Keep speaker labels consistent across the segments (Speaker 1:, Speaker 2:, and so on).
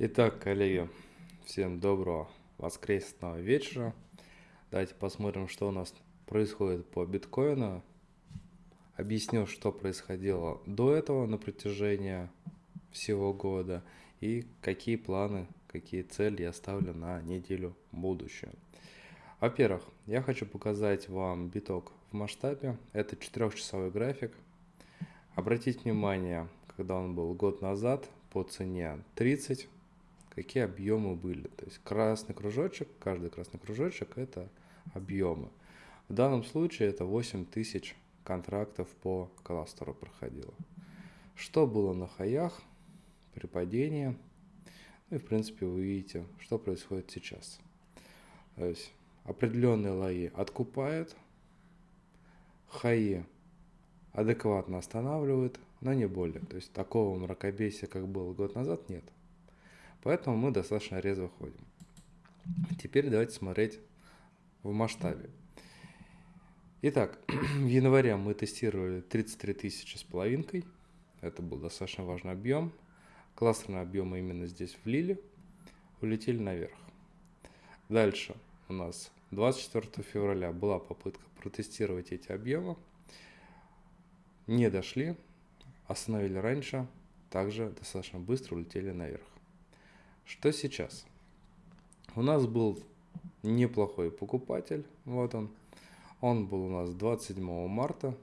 Speaker 1: Итак, коллеги, всем доброго воскресного вечера. Давайте посмотрим, что у нас происходит по биткоину. Объясню, что происходило до этого на протяжении всего года и какие планы, какие цели я ставлю на неделю будущую. Во-первых, я хочу показать вам биток в масштабе. Это 4-часовой график. Обратите внимание, когда он был год назад по цене 30, какие объемы были. То есть красный кружочек, каждый красный кружочек это объемы. В данном случае это 8000 контрактов по кластеру проходило. Что было на хаях при падении? Ну и в принципе вы видите, что происходит сейчас. То есть определенные лои откупают, хаи адекватно останавливают, но не более. То есть такого мракобесия, как было год назад, нет. Поэтому мы достаточно резво ходим. Теперь давайте смотреть в масштабе. Итак, в январе мы тестировали 33 тысячи с половинкой. Это был достаточно важный объем. Кластерные объемы именно здесь влили, улетели наверх. Дальше у нас 24 февраля была попытка протестировать эти объемы. Не дошли, остановили раньше, также достаточно быстро улетели наверх. Что сейчас? У нас был неплохой покупатель, вот он. Он был у нас 27 марта.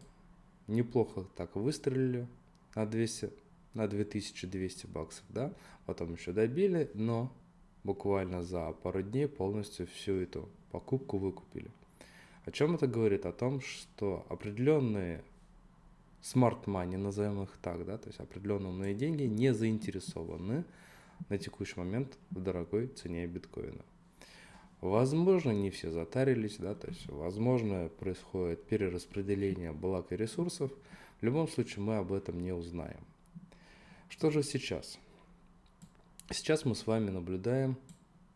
Speaker 1: Неплохо так выстрелили на 200, на 2200 баксов, да. Потом еще добили, но буквально за пару дней полностью всю эту покупку выкупили. О чем это говорит? О том, что определенные smart money, назовем их так, да, то есть определенные деньги не заинтересованы на текущий момент в дорогой цене биткоина. Возможно, не все затарились, да, то есть, возможно, происходит перераспределение благ и ресурсов. В любом случае, мы об этом не узнаем. Что же сейчас? Сейчас мы с вами наблюдаем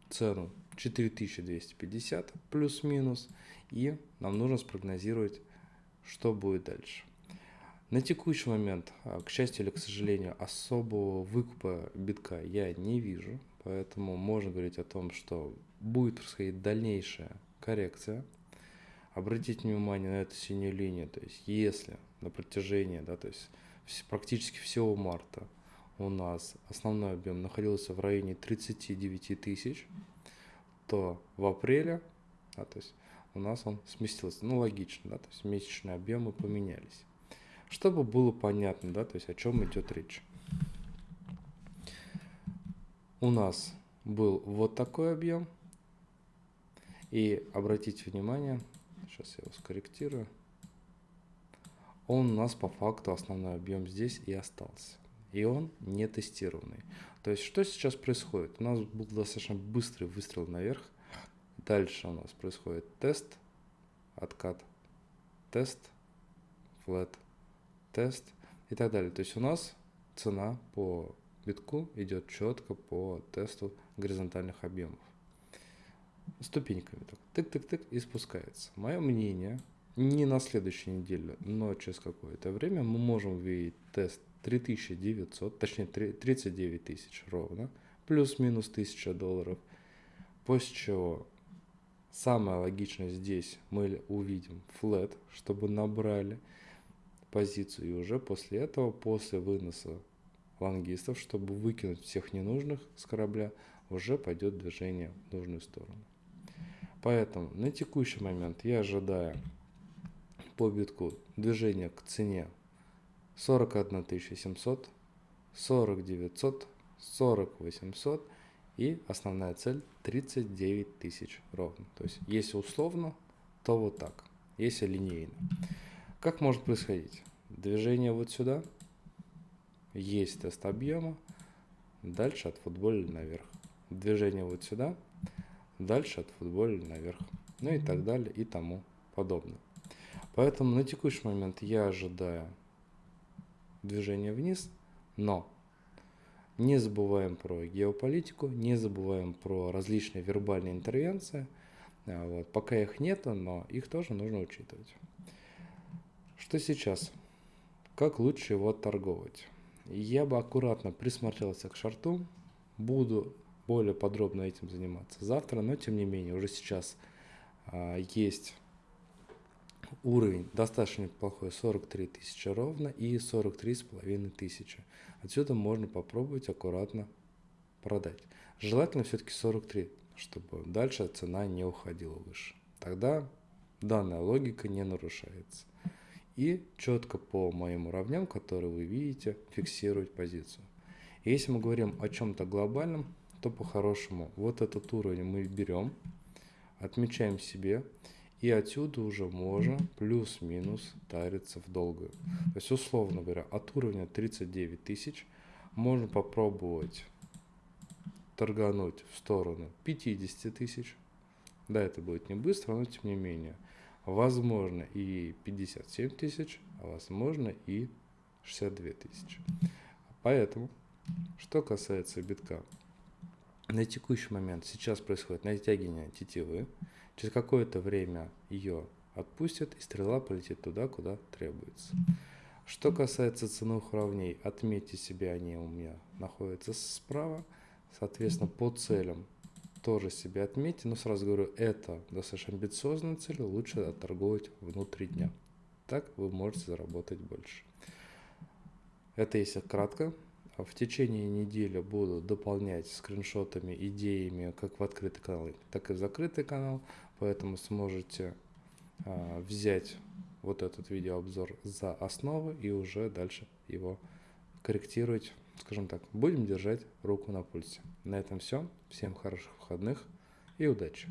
Speaker 1: цену 4250 плюс-минус, и нам нужно спрогнозировать, что будет дальше. На текущий момент, а, к счастью или к сожалению, особого выкупа битка я не вижу, поэтому можно говорить о том, что будет происходить дальнейшая коррекция. Обратите внимание на эту синюю линию, то есть если на протяжении, да, то есть практически всего марта у нас основной объем находился в районе 39 тысяч, то в апреле, да, то есть у нас он сместился, ну логично, да, то есть месячные объемы поменялись чтобы было понятно, да, то есть о чем идет речь. У нас был вот такой объем. И обратите внимание, сейчас я его скорректирую, он у нас по факту основной объем здесь и остался. И он не тестированный. То есть что сейчас происходит? У нас был достаточно быстрый выстрел наверх. Дальше у нас происходит тест, откат, тест, флет, тест и так далее. То есть у нас цена по битку идет четко по тесту горизонтальных объемов. Ступеньками. Тык-тык-тык и спускается. Мое мнение, не на следующей неделе, но через какое-то время мы можем увидеть тест 3900, точнее 39 тысяч ровно, плюс-минус 1000 долларов. После чего самое логичное здесь мы увидим флет, чтобы набрали позицию. И уже после этого, после выноса лонгистов, чтобы выкинуть всех ненужных с корабля, уже пойдет движение в нужную сторону. Поэтому на текущий момент я ожидаю по битку движение к цене 41 700, 40 900, 40 800 и основная цель 39 тысяч ровно. То есть если условно, то вот так, если линейно. Как может происходить? Движение вот сюда, есть тест объема, дальше от футболя наверх. Движение вот сюда, дальше от футболя наверх. Ну и так далее и тому подобное. Поэтому на текущий момент я ожидаю движение вниз, но не забываем про геополитику, не забываем про различные вербальные интервенции. А вот. Пока их нет, но их тоже нужно учитывать. Что сейчас? Как лучше его торговать? Я бы аккуратно присмотрелся к шарту. буду более подробно этим заниматься завтра, но тем не менее уже сейчас а, есть уровень достаточно неплохой 43 тысячи ровно и 43 с половиной тысячи. Отсюда можно попробовать аккуратно продать. Желательно все-таки 43, чтобы дальше цена не уходила выше. Тогда данная логика не нарушается. И четко по моим уровням, которые вы видите, фиксировать позицию. Если мы говорим о чем-то глобальном, то по-хорошему вот этот уровень мы берем, отмечаем себе, и отсюда уже можно плюс-минус тариться в долгую. То есть, условно говоря, от уровня 39 тысяч можно попробовать торгануть в сторону 50 тысяч. Да, это будет не быстро, но тем не менее. Возможно и 57 тысяч, а возможно и 62 тысячи. Поэтому, что касается битка, на текущий момент сейчас происходит натягивание тетивы. Через какое-то время ее отпустят, и стрела полетит туда, куда требуется. Что касается ценовых уровней, отметьте себе, они у меня находятся справа. Соответственно, по целям тоже себе отметьте, но сразу говорю, это достаточно амбициозная цель, лучше отторговать внутри дня. Так вы можете заработать больше. Это если кратко. В течение недели буду дополнять скриншотами, идеями как в открытый канал, так и в закрытый канал. Поэтому сможете а, взять вот этот видеообзор за основу и уже дальше его корректировать скажем так, будем держать руку на пульсе. На этом все. Всем хороших выходных и удачи.